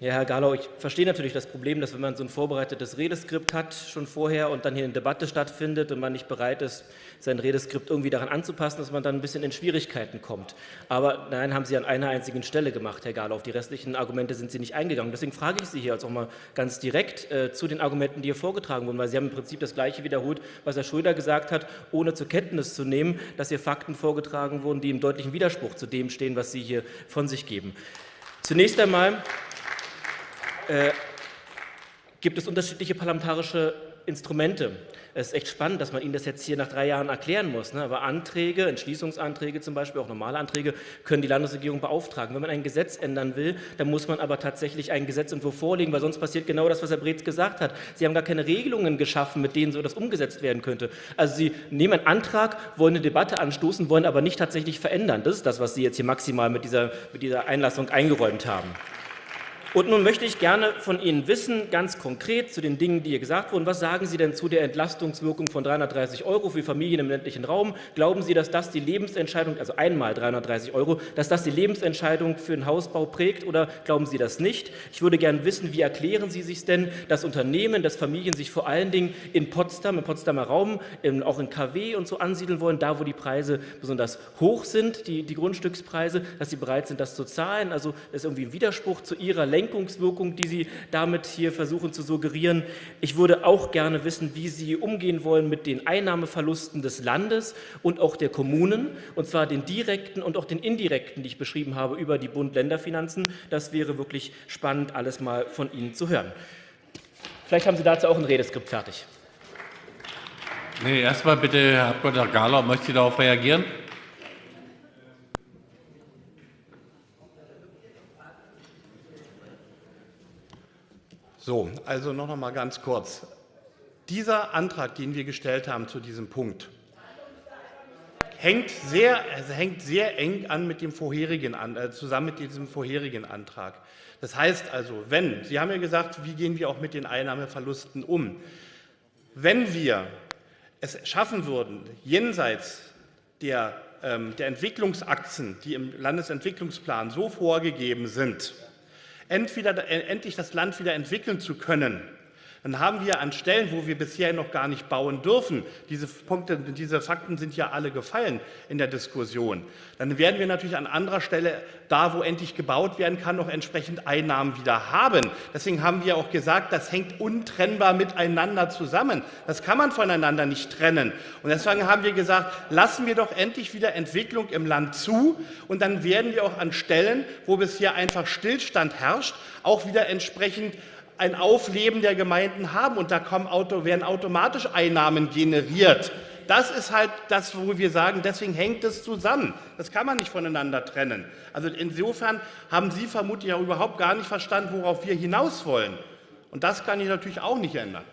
Ja, Herr Garlau, ich verstehe natürlich das Problem, dass wenn man so ein vorbereitetes Redeskript hat schon vorher und dann hier eine Debatte stattfindet und man nicht bereit ist, sein Redeskript irgendwie daran anzupassen, dass man dann ein bisschen in Schwierigkeiten kommt. Aber nein, haben Sie an einer einzigen Stelle gemacht, Herr Garlau. Auf die restlichen Argumente sind Sie nicht eingegangen. Deswegen frage ich Sie hier jetzt auch mal ganz direkt äh, zu den Argumenten, die hier vorgetragen wurden, weil Sie haben im Prinzip das Gleiche wiederholt, was Herr Schröder gesagt hat, ohne zur Kenntnis zu nehmen, dass hier Fakten vorgetragen wurden, die im deutlichen Widerspruch zu dem stehen, was Sie hier von sich geben. Zunächst einmal äh, gibt es unterschiedliche parlamentarische Instrumente. Es ist echt spannend, dass man Ihnen das jetzt hier nach drei Jahren erklären muss. Ne? Aber Anträge, Entschließungsanträge zum Beispiel, auch normale Anträge, können die Landesregierung beauftragen. Wenn man ein Gesetz ändern will, dann muss man aber tatsächlich einen Gesetzentwurf vorlegen, weil sonst passiert genau das, was Herr Breetz gesagt hat. Sie haben gar keine Regelungen geschaffen, mit denen so das umgesetzt werden könnte. Also Sie nehmen einen Antrag, wollen eine Debatte anstoßen, wollen aber nicht tatsächlich verändern. Das ist das, was Sie jetzt hier maximal mit dieser, mit dieser Einlassung eingeräumt haben. Und nun möchte ich gerne von Ihnen wissen, ganz konkret zu den Dingen, die hier gesagt wurden, was sagen Sie denn zu der Entlastungswirkung von 330 Euro für Familien im ländlichen Raum? Glauben Sie, dass das die Lebensentscheidung, also einmal 330 Euro, dass das die Lebensentscheidung für einen Hausbau prägt oder glauben Sie das nicht? Ich würde gerne wissen, wie erklären Sie sich denn, dass Unternehmen, dass Familien sich vor allen Dingen in Potsdam, im Potsdamer Raum, in, auch in KW und so ansiedeln wollen, da wo die Preise besonders hoch sind, die, die Grundstückspreise, dass sie bereit sind, das zu zahlen. Also das ist irgendwie ein Widerspruch zu Ihrer Lenkung Lenkungswirkung, die Sie damit hier versuchen zu suggerieren. Ich würde auch gerne wissen, wie Sie umgehen wollen mit den Einnahmeverlusten des Landes und auch der Kommunen, und zwar den direkten und auch den indirekten, die ich beschrieben habe, über die Bund-Länder-Finanzen. Das wäre wirklich spannend, alles mal von Ihnen zu hören. Vielleicht haben Sie dazu auch ein Redeskript fertig. Nee, erstmal bitte, Herr Abg. Gahler, möchte Sie darauf reagieren? So, also noch mal ganz kurz. Dieser Antrag, den wir gestellt haben zu diesem Punkt, hängt sehr, also hängt sehr eng an mit dem vorherigen, äh, zusammen mit diesem vorherigen Antrag. Das heißt also, wenn, Sie haben ja gesagt, wie gehen wir auch mit den Einnahmeverlusten um? Wenn wir es schaffen würden, jenseits der, ähm, der Entwicklungsachsen, die im Landesentwicklungsplan so vorgegeben sind, entweder, endlich das Land wieder entwickeln zu können, dann haben wir an Stellen, wo wir bisher noch gar nicht bauen dürfen, diese, Punkte, diese Fakten sind ja alle gefallen in der Diskussion, dann werden wir natürlich an anderer Stelle, da wo endlich gebaut werden kann, noch entsprechend Einnahmen wieder haben. Deswegen haben wir auch gesagt, das hängt untrennbar miteinander zusammen. Das kann man voneinander nicht trennen. Und deswegen haben wir gesagt, lassen wir doch endlich wieder Entwicklung im Land zu und dann werden wir auch an Stellen, wo bisher einfach Stillstand herrscht, auch wieder entsprechend ein Aufleben der Gemeinden haben und da kommen, werden automatisch Einnahmen generiert. Das ist halt das, wo wir sagen, deswegen hängt es zusammen. Das kann man nicht voneinander trennen. Also insofern haben Sie vermutlich auch überhaupt gar nicht verstanden, worauf wir hinaus wollen. Und das kann ich natürlich auch nicht ändern.